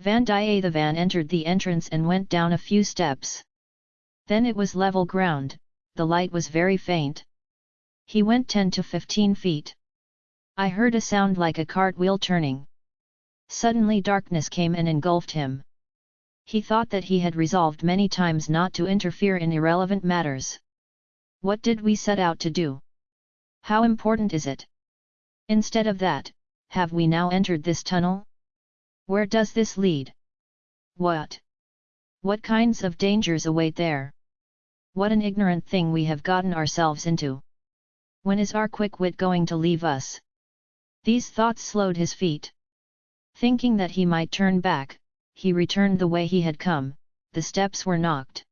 Vandiyathevan entered the entrance and went down a few steps. Then it was level ground, the light was very faint. He went 10 to 15 feet. I heard a sound like a cartwheel turning. Suddenly darkness came and engulfed him. He thought that he had resolved many times not to interfere in irrelevant matters. What did we set out to do? How important is it? Instead of that, have we now entered this tunnel? Where does this lead? What? What kinds of dangers await there? What an ignorant thing we have gotten ourselves into! When is our quick wit going to leave us? These thoughts slowed his feet. Thinking that he might turn back, he returned the way he had come, the steps were knocked.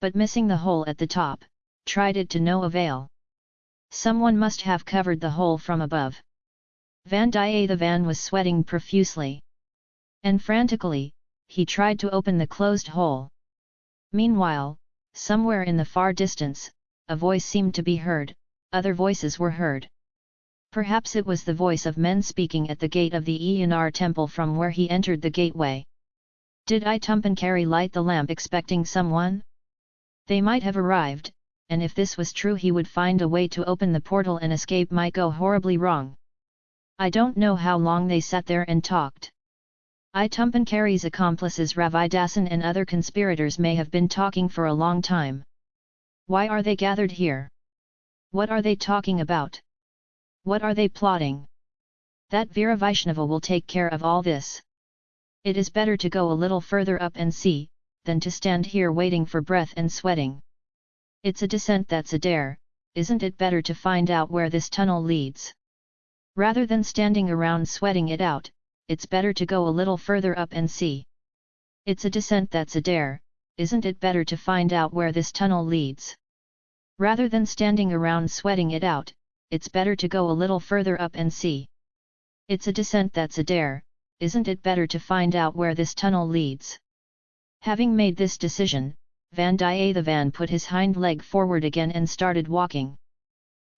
But missing the hole at the top, tried it to no avail. Someone must have covered the hole from above. Vandiyathevan was sweating profusely. And frantically, he tried to open the closed hole. Meanwhile, somewhere in the far distance, a voice seemed to be heard, other voices were heard. Perhaps it was the voice of men speaking at the gate of the Eyanar temple from where he entered the gateway. Did Idumbankari light the lamp expecting someone? They might have arrived, and if this was true he would find a way to open the portal and escape might go horribly wrong. I don't know how long they sat there and talked. Idumbankari's accomplices Ravidasan and other conspirators may have been talking for a long time. Why are they gathered here? What are they talking about? What are they plotting? That Veera Vaishnava will take care of all this. It is better to go a little further up and see, than to stand here waiting for breath and sweating. It's a descent that's a dare, isn't it better to find out where this tunnel leads? Rather than standing around sweating it out, it's better to go a little further up and see. It's a descent that's a dare, isn't it better to find out where this tunnel leads? Rather than standing around sweating it out, it's better to go a little further up and see. It's a descent that's a dare, isn't it better to find out where this tunnel leads? Having made this decision, Vandiyathevan put his hind leg forward again and started walking.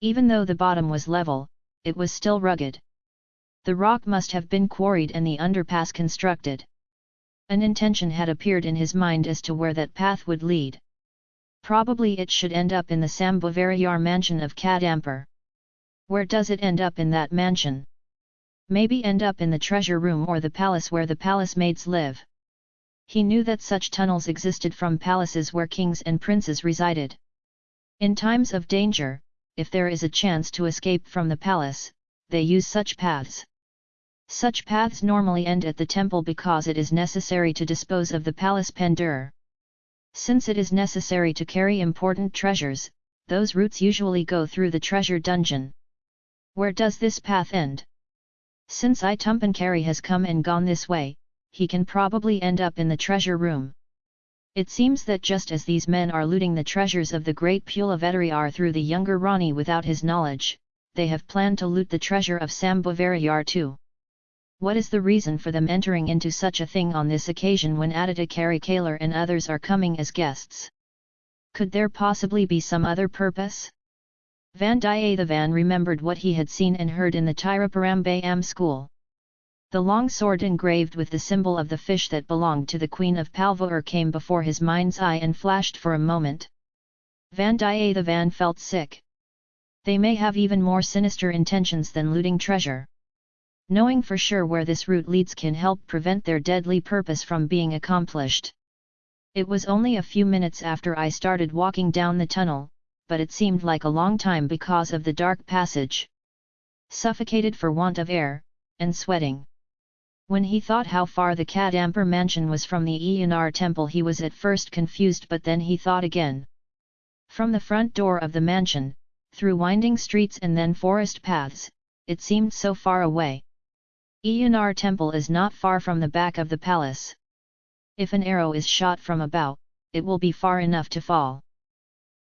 Even though the bottom was level, it was still rugged. The rock must have been quarried and the underpass constructed. An intention had appeared in his mind as to where that path would lead. Probably it should end up in the Sambhavarayar mansion of Kadampur. Where does it end up in that mansion? Maybe end up in the treasure room or the palace where the palace maids live. He knew that such tunnels existed from palaces where kings and princes resided. In times of danger, if there is a chance to escape from the palace, they use such paths. Such paths normally end at the temple because it is necessary to dispose of the palace pendur. Since it is necessary to carry important treasures, those routes usually go through the treasure dungeon. Where does this path end? Since Idumbankari has come and gone this way, he can probably end up in the treasure room. It seems that just as these men are looting the treasures of the great Pulavedariyar through the younger Rani without his knowledge, they have planned to loot the treasure of Sambhavarayar too. What is the reason for them entering into such a thing on this occasion when Aditya Karikalar and others are coming as guests? Could there possibly be some other purpose? Vandiyathevan remembered what he had seen and heard in the Tiruparambayam school. The long sword engraved with the symbol of the fish that belonged to the Queen of Palvur came before his mind's eye and flashed for a moment. Vandiyathevan felt sick. They may have even more sinister intentions than looting treasure. Knowing for sure where this route leads can help prevent their deadly purpose from being accomplished. It was only a few minutes after I started walking down the tunnel, but it seemed like a long time because of the dark passage. Suffocated for want of air, and sweating. When he thought how far the Kadampur mansion was from the Eyanar temple he was at first confused but then he thought again. From the front door of the mansion, through winding streets and then forest paths, it seemed so far away. Eyanar temple is not far from the back of the palace. If an arrow is shot from a bow, it will be far enough to fall.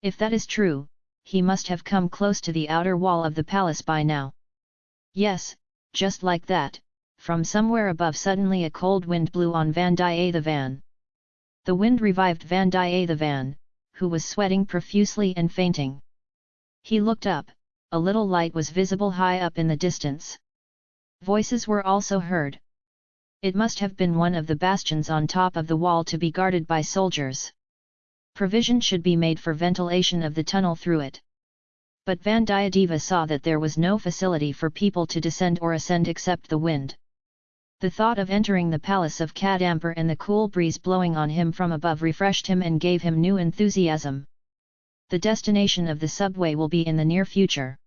If that is true, he must have come close to the outer wall of the palace by now. Yes, just like that, from somewhere above suddenly a cold wind blew on Vandiyathevan. The Van. The wind revived Vandiyathevan, who was sweating profusely and fainting. He looked up, a little light was visible high up in the distance. Voices were also heard. It must have been one of the bastions on top of the wall to be guarded by soldiers. Provision should be made for ventilation of the tunnel through it. But Vandiyadeva saw that there was no facility for people to descend or ascend except the wind. The thought of entering the palace of Kadampur and the cool breeze blowing on him from above refreshed him and gave him new enthusiasm. The destination of the subway will be in the near future.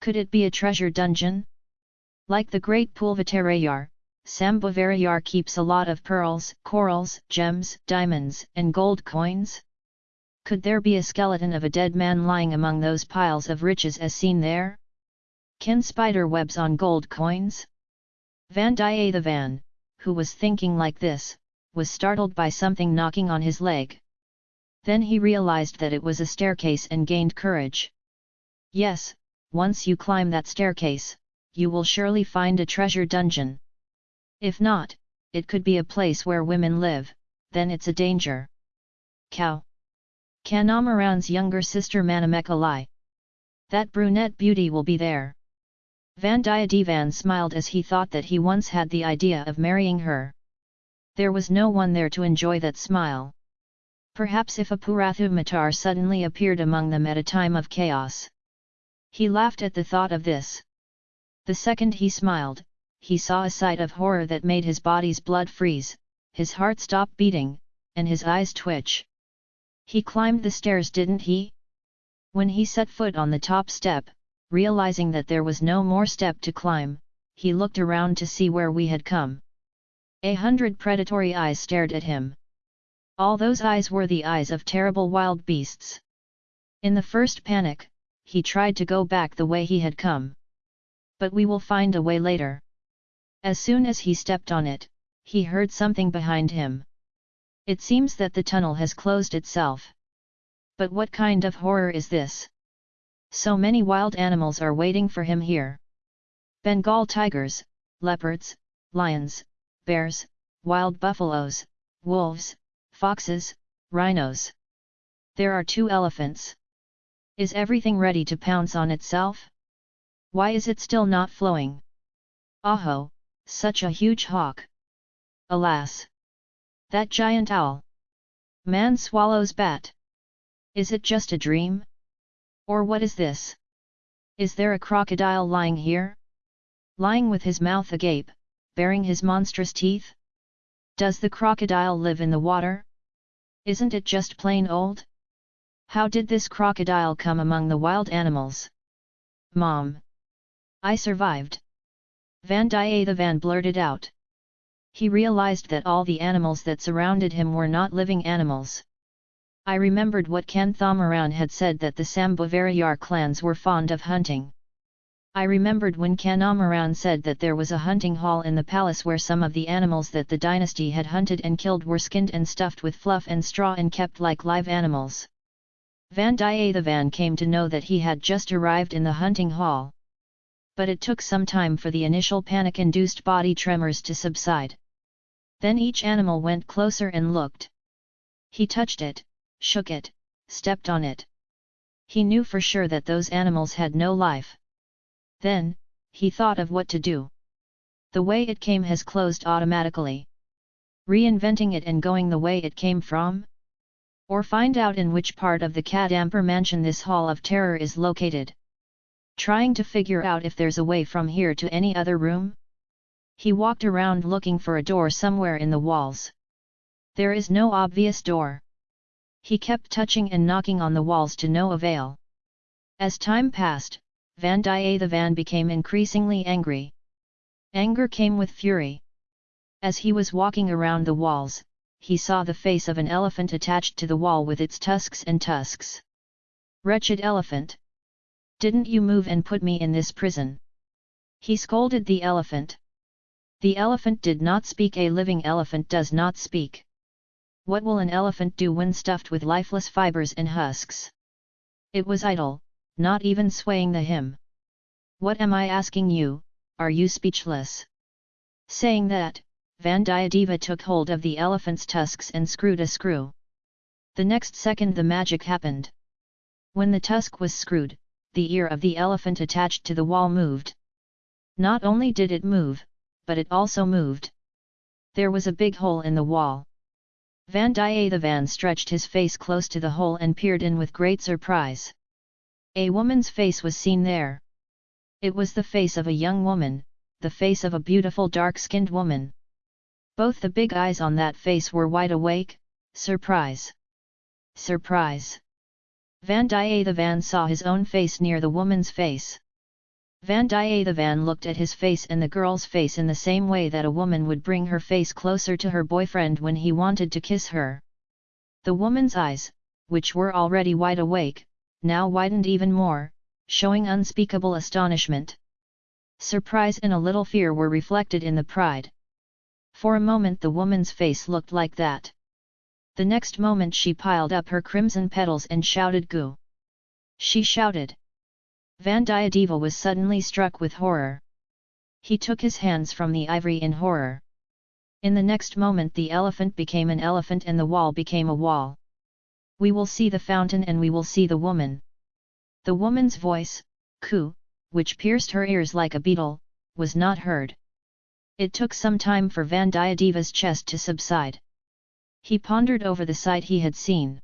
Could it be a treasure dungeon? Like the great Pulvatarayar, Sambhavarayar keeps a lot of pearls, corals, gems, diamonds, and gold coins? Could there be a skeleton of a dead man lying among those piles of riches as seen there? Can spider webs on gold coins? Vandiyathevan, who was thinking like this, was startled by something knocking on his leg. Then he realized that it was a staircase and gained courage. Yes, once you climb that staircase, you will surely find a treasure dungeon. If not, it could be a place where women live, then it's a danger. Cow. Kanthamaran's younger sister Manamekalai. That brunette beauty will be there. Vandiyadevan smiled as he thought that he once had the idea of marrying her. There was no one there to enjoy that smile. Perhaps if a Purathu Matar suddenly appeared among them at a time of chaos. He laughed at the thought of this. The second he smiled, he saw a sight of horror that made his body's blood freeze, his heart stop beating, and his eyes twitch. He climbed the stairs didn't he? When he set foot on the top step, realizing that there was no more step to climb, he looked around to see where we had come. A hundred predatory eyes stared at him. All those eyes were the eyes of terrible wild beasts. In the first panic, he tried to go back the way he had come. But we will find a way later. As soon as he stepped on it, he heard something behind him. It seems that the tunnel has closed itself. But what kind of horror is this? So many wild animals are waiting for him here. Bengal tigers, leopards, lions, bears, wild buffaloes, wolves, foxes, rhinos. There are two elephants. Is everything ready to pounce on itself? Why is it still not flowing? Aho, such a huge hawk! Alas! That giant owl! Man swallows bat! Is it just a dream? Or what is this? Is there a crocodile lying here? Lying with his mouth agape, baring his monstrous teeth? Does the crocodile live in the water? Isn't it just plain old? How did this crocodile come among the wild animals? Mom! I survived! Van Vandiyathevan blurted out. He realized that all the animals that surrounded him were not living animals. I remembered what Kanthamaran had said that the Sambhavarayar clans were fond of hunting. I remembered when Kanthamaran said that there was a hunting hall in the palace where some of the animals that the dynasty had hunted and killed were skinned and stuffed with fluff and straw and kept like live animals. Van Vandiyathevan came to know that he had just arrived in the hunting hall but it took some time for the initial panic-induced body tremors to subside. Then each animal went closer and looked. He touched it, shook it, stepped on it. He knew for sure that those animals had no life. Then, he thought of what to do. The way it came has closed automatically. Reinventing it and going the way it came from? Or find out in which part of the Kadampur mansion this Hall of Terror is located. Trying to figure out if there's a way from here to any other room? He walked around looking for a door somewhere in the walls. There is no obvious door. He kept touching and knocking on the walls to no avail. As time passed, Vandiyathevan became increasingly angry. Anger came with fury. As he was walking around the walls, he saw the face of an elephant attached to the wall with its tusks and tusks. Wretched elephant! Didn't you move and put me in this prison? He scolded the elephant. The elephant did not speak a living elephant does not speak. What will an elephant do when stuffed with lifeless fibers and husks? It was idle, not even swaying the hymn. What am I asking you, are you speechless? Saying that, Vandiyadeva took hold of the elephant's tusks and screwed a screw. The next second the magic happened. When the tusk was screwed, the ear of the elephant attached to the wall moved. Not only did it move, but it also moved. There was a big hole in the wall. Vandiyathevan stretched his face close to the hole and peered in with great surprise. A woman's face was seen there. It was the face of a young woman, the face of a beautiful dark-skinned woman. Both the big eyes on that face were wide awake, surprise. Surprise! Vandiyathevan saw his own face near the woman's face. Vandiyathevan looked at his face and the girl's face in the same way that a woman would bring her face closer to her boyfriend when he wanted to kiss her. The woman's eyes, which were already wide awake, now widened even more, showing unspeakable astonishment. Surprise and a little fear were reflected in the pride. For a moment the woman's face looked like that. The next moment she piled up her crimson petals and shouted Goo! She shouted. Vandiyadeva was suddenly struck with horror. He took his hands from the ivory in horror. In the next moment the elephant became an elephant and the wall became a wall. We will see the fountain and we will see the woman. The woman's voice, Ku, which pierced her ears like a beetle, was not heard. It took some time for Vandiyadeva's chest to subside. He pondered over the sight he had seen.